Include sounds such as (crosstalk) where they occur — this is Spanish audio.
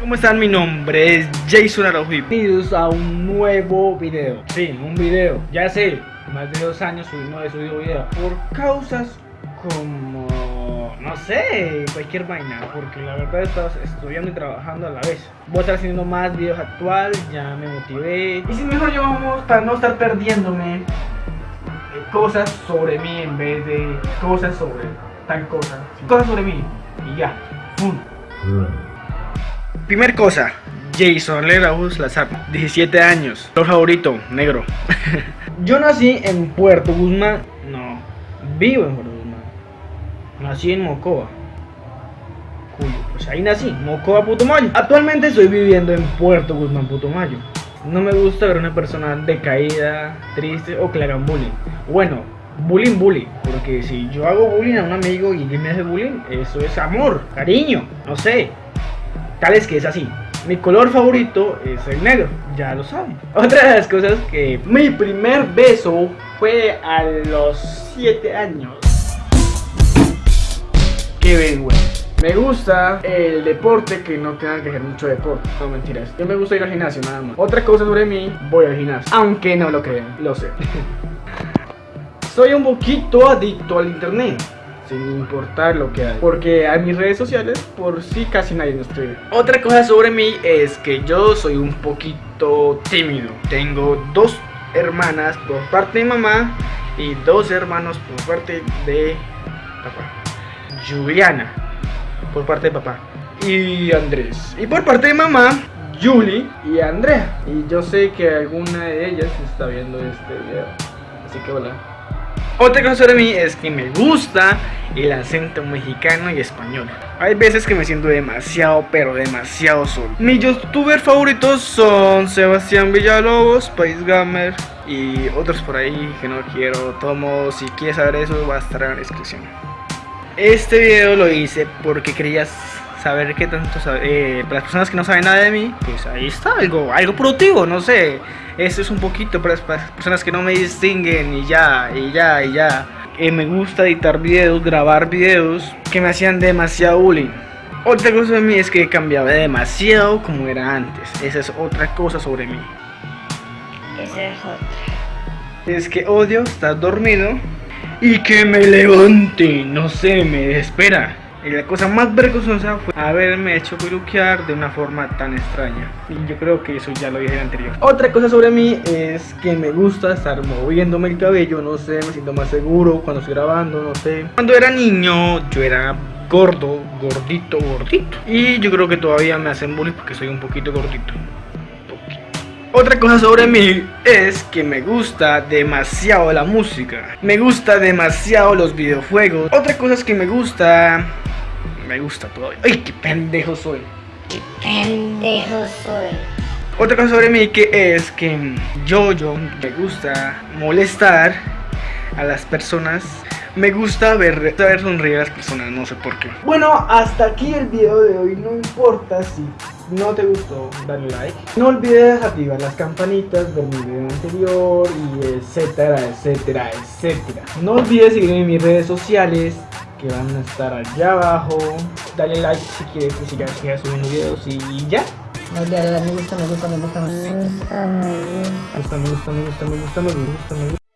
¿Cómo están? Mi nombre es Jason Araujo bienvenidos a un nuevo video. Sí, un video. Ya sé, más de dos años no he subido video. Por causas como, no sé, cualquier vaina. Porque la verdad estado estudiando y trabajando a la vez. Voy a estar haciendo más videos actual, ya me motivé. Y si mejor llevamos para no estar perdiéndome cosas sobre mí en vez de cosas sobre tal cosa. Cosas sobre mí. Y ya. ¡Pum! Primer cosa, Jason Leraus Lazar, 17 años, color favorito, negro. (laughs) Yo nací en Puerto Guzmán, no, vivo en Puerto Guzmán. Nací en Mocoa. Cuyo, pues ahí nací, Mocoa Putumayo. Actualmente estoy viviendo en Puerto Guzmán Putumayo. No me gusta ver una persona decaída, triste o que le hagan bullying. Bueno, bullying, bullying. Porque si yo hago bullying a un amigo y él me hace bullying, eso es amor, cariño, no sé. Tal es que es así. Mi color favorito es el negro, ya lo saben. (laughs) Otra de las cosas que mi primer beso fue a los 7 años. Qué ven, güey. Me gusta el deporte que no tenga que hacer mucho deporte. No mentiras. Yo me gusta ir al gimnasio nada más. Otra cosa sobre mí, voy al gimnasio. Aunque no lo crean, lo sé. (laughs) Soy un poquito adicto al internet sin importar lo que hay. Porque a mis redes sociales, por sí casi nadie me escribe. Otra cosa sobre mí es que yo soy un poquito tímido. Tengo dos hermanas por parte de mamá y dos hermanos por parte de papá. Juliana, por parte de papá. Y Andrés. Y por parte de mamá, Julie y Andrea. Y yo sé que alguna de ellas está viendo este video. Así que hola. Otra cosa sobre mí es que me gusta el acento mexicano y español. Hay veces que me siento demasiado, pero demasiado solo. Mis youtubers favoritos son Sebastián Villalobos, País Gamer y otros por ahí que no quiero. Tomo, si quieres saber eso, va a estar en la descripción. Este video lo hice porque querías saber qué tanto sabe, eh, para las personas que no saben nada de mí, pues ahí está algo, algo productivo, no sé. Eso es un poquito para las personas que no me distinguen y ya, y ya, y ya. Eh, me gusta editar videos, grabar videos que me hacían demasiado bullying. Otra cosa de mí es que cambiaba demasiado como era antes. Esa es otra cosa sobre mí. Esa es otra. Es que odio estar dormido y que me levante, no sé, me espera. Y la cosa más vergonzosa fue haberme hecho peluquear de una forma tan extraña. Y yo creo que eso ya lo dije en el anterior. Otra cosa sobre mí es que me gusta estar moviéndome el cabello, no sé, me siento más seguro cuando estoy grabando, no sé. Cuando era niño yo era gordo, gordito, gordito. Y yo creo que todavía me hacen bullying porque soy un poquito gordito. Otra cosa sobre mí es que me gusta demasiado la música. Me gusta demasiado los videojuegos. Otra cosa es que me gusta me gusta todo. ¡Ay, qué pendejo soy! ¡Qué pendejo soy! Otra cosa sobre mí que es que yo, yo, me gusta molestar a las personas. Me gusta ver, ver sonreír a las personas, no sé por qué. Bueno, hasta aquí el video de hoy. No importa si no te gustó, dale like. No olvides activar las campanitas de mi video anterior y etcétera, etcétera, etcétera. No olvides seguirme en mis redes sociales que van a estar allá abajo. Dale like si quieres que siga, siga subiendo videos y ya. No, ya, me gusta, me gusta, me gusta, me gusta. Me gusta, me gusta, me gusta, me gusta, me gusta, me gusta.